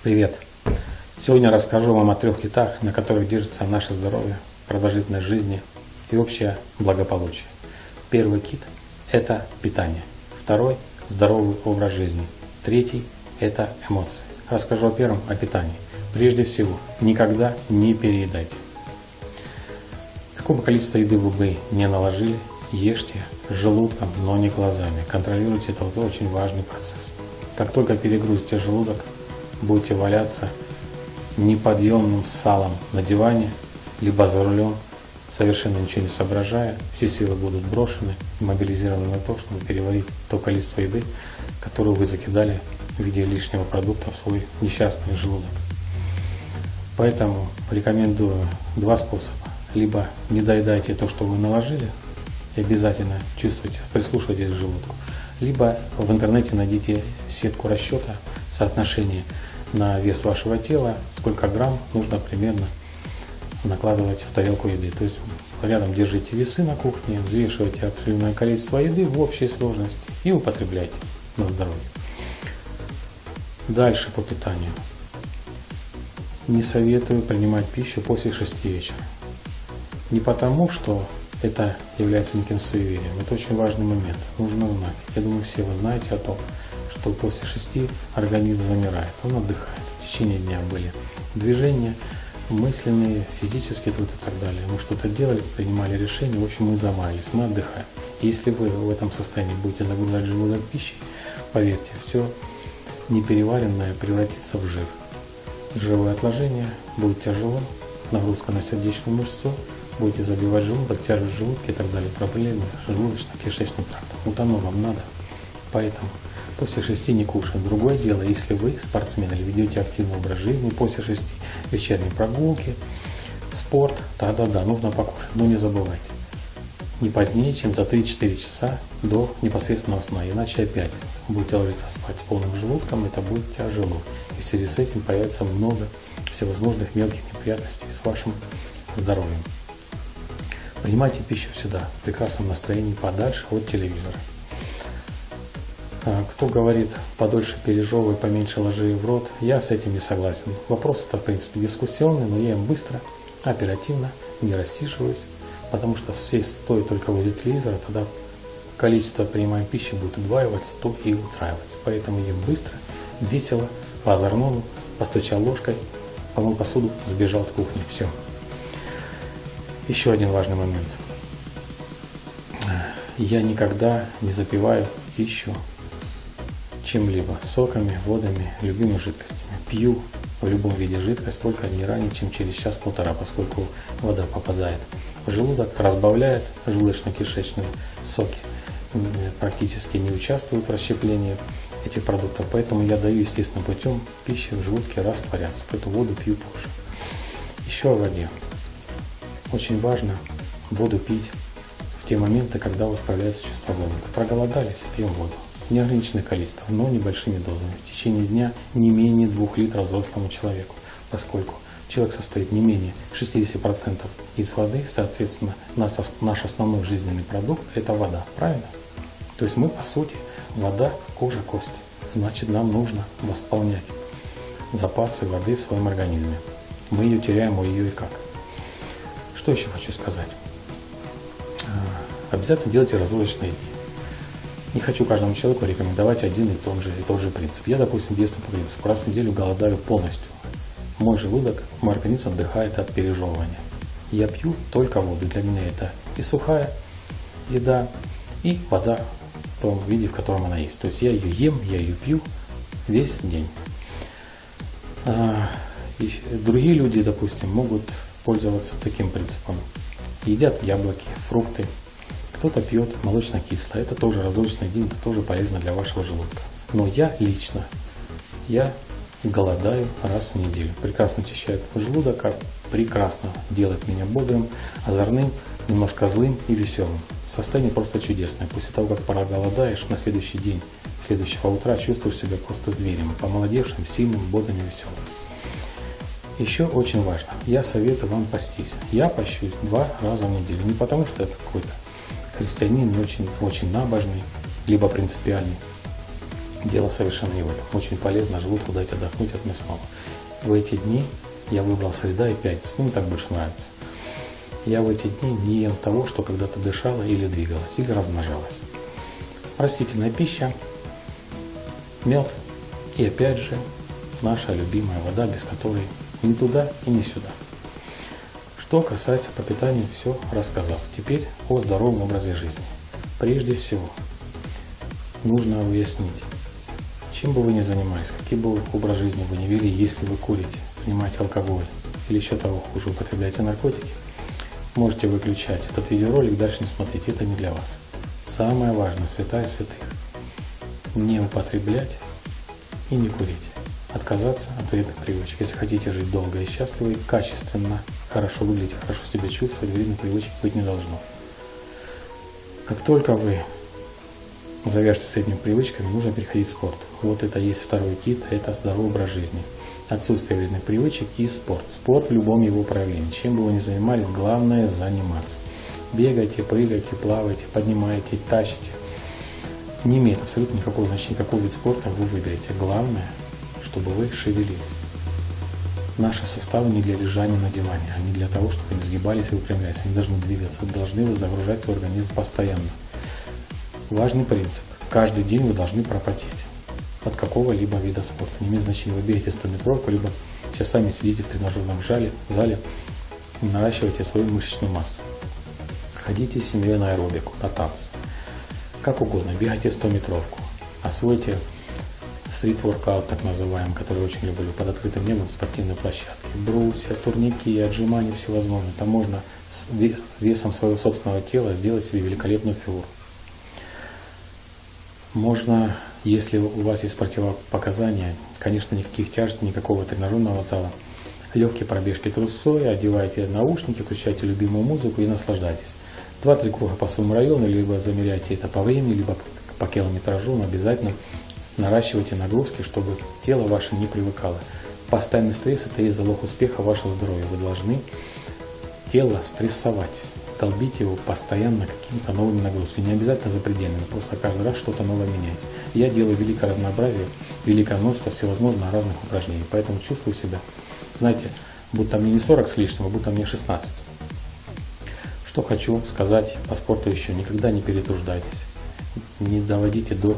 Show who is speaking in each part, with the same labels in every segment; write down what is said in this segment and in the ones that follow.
Speaker 1: Привет! Сегодня расскажу вам о трех китах, на которых держится наше здоровье, продолжительность жизни и общее благополучие. Первый кит – это питание. Второй – здоровый образ жизни. Третий – это эмоции. Расскажу о первом, о питании. Прежде всего, никогда не переедайте. Какое бы количество еды вы бы не наложили, ешьте желудком, но не глазами. Контролируйте это вот очень важный процесс. Как только перегрузите желудок, будете валяться неподъемным салом на диване, либо за рулем, совершенно ничего не соображая, все силы будут брошены и мобилизированы на то, чтобы переварить то количество еды, которое вы закидали в виде лишнего продукта в свой несчастный желудок. Поэтому рекомендую два способа. Либо не доедайте то, что вы наложили, и обязательно чувствуйте, прислушивайтесь к желудку. Либо в интернете найдите сетку расчета соотношения на вес вашего тела, сколько грамм нужно примерно накладывать в тарелку еды. То есть рядом держите весы на кухне, взвешивайте определенное количество еды в общей сложности и употребляйте на здоровье. Дальше по питанию. Не советую принимать пищу после 6 вечера. Не потому, что это является неким суеверием. Это очень важный момент. Нужно знать. Я думаю, все вы знаете о том, что после 6 организм замирает. Он отдыхает. В течение дня были движения, мысленные, физические тут и так далее. Мы что-то делали, принимали решения, в общем, мы замаялись, мы отдыхаем. Если вы в этом состоянии будете загружать желудок пищей, поверьте, все непереваренное превратится в жир. Жировое отложение будет тяжело, нагрузка на сердечную мышцу, будете забивать желудок, тяжесть желудка и так далее, проблемы желудочно-кишечным трактом. Вот оно вам надо. Поэтому после шести не кушаем. Другое дело, если вы спортсмен или ведете активный образ жизни после шести, вечерней прогулки, спорт, да-да-да, нужно покушать. Но не забывайте, не позднее, чем за 3-4 часа до непосредственного сна. Иначе опять будете ложиться спать с полным желудком, это будет тяжело. И в связи с этим появится много всевозможных мелких неприятностей с вашим здоровьем. Принимайте пищу всегда в прекрасном настроении, подальше от телевизора. А, кто говорит, подольше пережевывай, поменьше ложи в рот, я с этим не согласен. Вопрос это, в принципе, дискуссионный, но я им быстро, оперативно, не рассиживаюсь, потому что сесть стоит только возле телевизора, тогда количество принимаемой пищи будет удваиваться, то и утраиваться. Поэтому ем быстро, весело, по озорному, постучал ложкой, помыл посуду, сбежал с кухни. Все. Еще один важный момент. Я никогда не запиваю пищу чем-либо, соками, водами, любыми жидкостями. Пью в любом виде жидкость только не ранее, чем через час-полтора, поскольку вода попадает в желудок, разбавляет желудочно-кишечные соки, практически не участвуют в расщеплении этих продуктов, поэтому я даю естественным путем пищи в желудке растворяться, поэтому воду пью позже. Еще о воде. Очень важно воду пить в те моменты, когда у вас появляется чувство голода. Проголодались, пьем воду неограниченное количество, но небольшими дозами. В течение дня не менее 2 литров взрослому человеку, поскольку человек состоит не менее 60% из воды, соответственно, наш, наш основной жизненный продукт – это вода, правильно? То есть мы, по сути, вода, кожа, кости. Значит, нам нужно восполнять запасы воды в своем организме. Мы ее теряем, у ее и как. Что еще хочу сказать? А, обязательно делайте различные дни. Не хочу каждому человеку рекомендовать один и тот же, и тот же принцип. Я, допустим, действую по принципу, раз в неделю голодаю полностью. Мой желудок, мой организм отдыхает от пережевывания. Я пью только воду. Для меня это и сухая еда, и вода в том виде, в котором она есть. То есть я ее ем, я ее пью весь день. А, и другие люди, допустим, могут пользоваться таким принципом. Едят яблоки, фрукты, кто-то пьет молочно-кислое, это тоже разлучный день, это тоже полезно для вашего желудка. Но я лично, я голодаю раз в неделю. Прекрасно очищает желудок, а прекрасно делает меня бодрым, озорным, немножко злым и веселым. Состояние просто чудесное. После того, как пора голодаешь, на следующий день, следующего утра чувствуешь себя просто зверем, помолодевшим, сильным, бодрым и веселым. Еще очень важно, я советую вам пастись. Я пощусь два раза в неделю. Не потому, что это какой-то христианин очень, очень набожный, либо принципиальный. дело совершенно не в этом. Очень полезно желудку дать отдохнуть от мясного. В эти дни я выбрал среда и пятница. Ну, мне так больше нравится. Я в эти дни не ем того, что когда-то дышало или двигалось, или размножалось. Растительная пища, мед и опять же наша любимая вода, без которой ни туда и ни сюда. Что касается по питанию, все рассказал. Теперь о здоровом образе жизни. Прежде всего, нужно уяснить, чем бы вы ни занимались, какой бы образ жизни вы не вели, если вы курите, принимаете алкоголь или еще того хуже, употребляете наркотики, можете выключать этот видеоролик, дальше не смотреть, это не для вас. Самое важное, святая святых, не употреблять и не курить. Отказаться от вредных привычек. Если хотите жить долго и счастливо, и качественно, хорошо выглядеть, хорошо себя чувствовать, вредных привычек быть не должно. Как только вы завяжете с этими привычками, нужно переходить в спорт. Вот это есть второй кит, это здоровый образ жизни. Отсутствие вредных привычек и спорт. Спорт в любом его проявлении. Чем бы вы ни занимались, главное заниматься. Бегайте, прыгайте, плавайте, поднимайте, тащите. Не имеет абсолютно никакого значения, какой вид спорта вы выберете. Главное, чтобы вы шевелились. Наши суставы не для лежания на диване, они для того, чтобы они сгибались и выпрямлялись. Они должны двигаться, должны загружать свой организм постоянно. Важный принцип. Каждый день вы должны пропотеть от какого-либо вида спорта. Не имеет значения, вы бегаете 100 метровку, либо часами сидите в тренажерном зале, зале и наращиваете свою мышечную массу. Ходите с семьей на аэробику, на танцы. Как угодно, бегайте 100 метровку. Освойте стрит-воркаут, так называемый, который очень люблю, под открытым небом спортивной площадке. Брусья, турники, отжимания всевозможные. Там можно с весом своего собственного тела сделать себе великолепную фигуру. Можно, если у вас есть противопоказания, конечно, никаких тяжестей, никакого тренажерного зала, легкие пробежки трусой, одевайте наушники, включайте любимую музыку и наслаждайтесь. Два-три круга по своему району, либо замеряйте это по времени, либо по километражу, но обязательно наращивайте нагрузки, чтобы тело ваше не привыкало. Постоянный стресс – это и залог успеха вашего здоровья. Вы должны тело стрессовать долбить его постоянно какими-то новыми нагрузками. Не обязательно запредельными, просто каждый раз что-то новое менять. Я делаю великое разнообразие, великое множество всевозможных разных упражнений. Поэтому чувствую себя, знаете, будто мне не 40 с лишним, а будто мне 16. Что хочу сказать по спорту еще. Никогда не перетруждайтесь. Не доводите до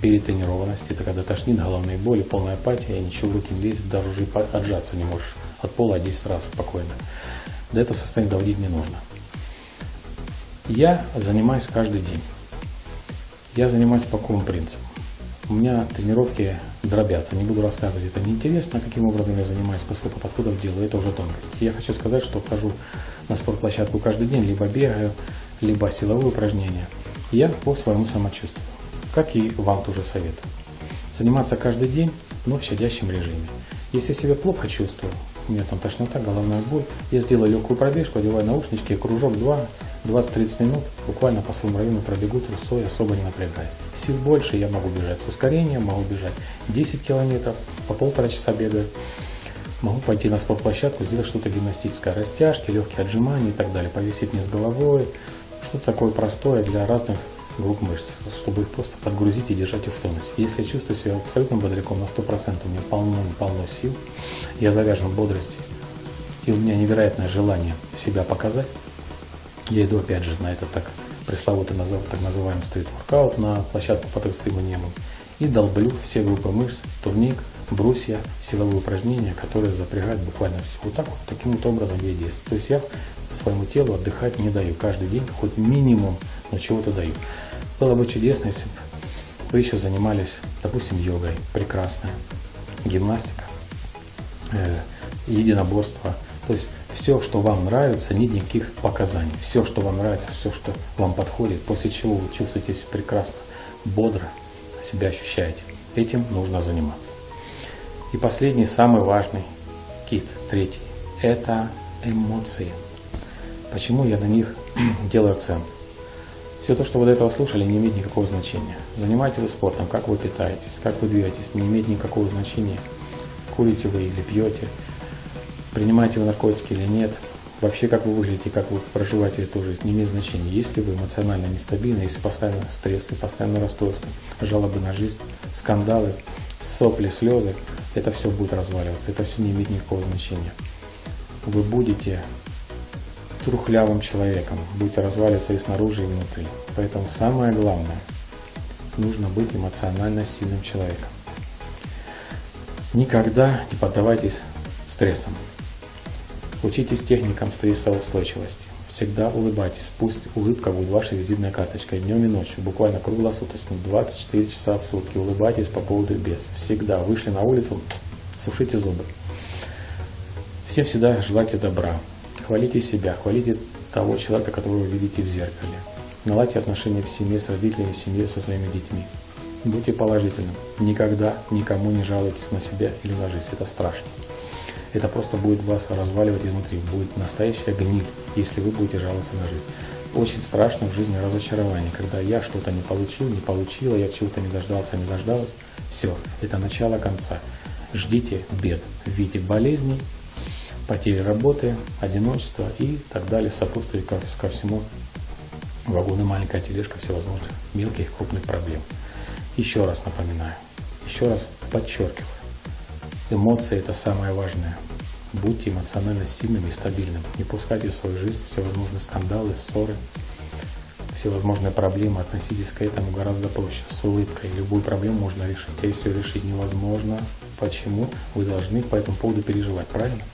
Speaker 1: перетренированности. Это когда тошнит, головные боли, полная апатия, ничего в руки не лезет, даже уже отжаться не можешь. От пола 10 раз спокойно. До этого состояния доводить не нужно. Я занимаюсь каждый день. Я занимаюсь по какому принципу? У меня тренировки дробятся, не буду рассказывать, это неинтересно, каким образом я занимаюсь, поскольку подходов делаю, это уже тонкость. Я хочу сказать, что хожу на спортплощадку каждый день, либо бегаю, либо силовые упражнения. Я по своему самочувствию, как и вам тоже советую. Заниматься каждый день, но в щадящем режиме. Если себя плохо чувствую, у меня там тошнота, головная боль, я сделаю легкую пробежку, одеваю наушнички, кружок два, 20-30 минут буквально по своему району пробегу трусой, особо не напрягаясь. Сил больше, я могу бежать с ускорением, могу бежать 10 километров, по полтора часа бегаю. Могу пойти на спортплощадку, сделать что-то гимнастическое, растяжки, легкие отжимания и так далее, повисеть вниз головой, что-то такое простое для разных групп мышц, чтобы их просто подгрузить и держать их в тонусе. Если я чувствую себя абсолютно бодряком на 100%, у меня полно-полно сил, я завязан бодрости, и у меня невероятное желание себя показать, я иду опять же на этот так пресловутый так называемый стрит-воркаут на площадку под открытым небом и долблю все группы мышц, турник, брусья, силовые упражнения, которые запрягают буквально все. Вот так вот, таким вот образом я действую. То есть я своему телу отдыхать не даю. Каждый день хоть минимум, но чего-то даю. Было бы чудесно, если бы вы еще занимались, допустим, йогой. Прекрасная. Гимнастика, э, единоборство. То есть все, что вам нравится, нет никаких показаний. Все, что вам нравится, все, что вам подходит, после чего вы чувствуете себя прекрасно, бодро себя ощущаете. Этим нужно заниматься. И последний, самый важный кит, третий, это эмоции. Почему я на них делаю акцент? Все то, что вы до этого слушали, не имеет никакого значения. Занимаетесь вы спортом, как вы питаетесь, как вы двигаетесь, не имеет никакого значения. Курите вы или пьете, принимаете вы наркотики или нет, Вообще, как вы выглядите, как вы проживаете эту жизнь, не имеет значения. Если вы эмоционально нестабильны, если постоянно стрессы, постоянно расстройства, жалобы на жизнь, скандалы, сопли, слезы, это все будет разваливаться, это все не имеет никакого значения. Вы будете трухлявым человеком, будете разваливаться и снаружи, и внутри. Поэтому самое главное, нужно быть эмоционально сильным человеком. Никогда не поддавайтесь стрессам. Учитесь техникам стрессоустойчивости. Всегда улыбайтесь. Пусть улыбка будет вашей визитной карточкой днем и ночью, буквально круглосуточно, 24 часа в сутки. Улыбайтесь по поводу без. Всегда вышли на улицу, сушите зубы. Всем всегда желайте добра. Хвалите себя, хвалите того человека, которого вы видите в зеркале. Наладьте отношения в семье с родителями, в семье со своими детьми. Будьте положительным. Никогда никому не жалуйтесь на себя или на жизнь. Это страшно. Это просто будет вас разваливать изнутри. Будет настоящая гниль, если вы будете жаловаться на жизнь. Очень страшно в жизни разочарование, когда я что-то не получил, не получила, я чего-то не дождался, не дождалась. Все, это начало конца. Ждите бед в виде болезней, потери работы, одиночества и так далее, сопутствует ко, ко всему вагоны, маленькая тележка всевозможных мелких и крупных проблем. Еще раз напоминаю, еще раз подчеркиваю, эмоции – это самое важное. Будьте эмоционально сильными и стабильными. Не пускайте в свою жизнь всевозможные скандалы, ссоры, всевозможные проблемы. Относитесь к этому гораздо проще, с улыбкой. Любую проблему можно решить. А если решить невозможно, почему? Вы должны по этому поводу переживать, правильно?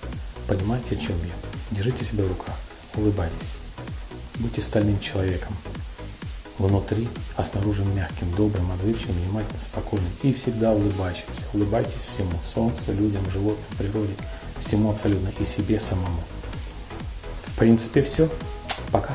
Speaker 1: Понимаете, о чем я? Держите себя в руках, улыбайтесь. Будьте стальным человеком внутри, а снаружи мягким, добрым, отзывчивым, внимательным, спокойным и всегда улыбающимся. Улыбайтесь всему, солнцу, людям, животным, природе, всему абсолютно и себе самому. В принципе, все. Пока.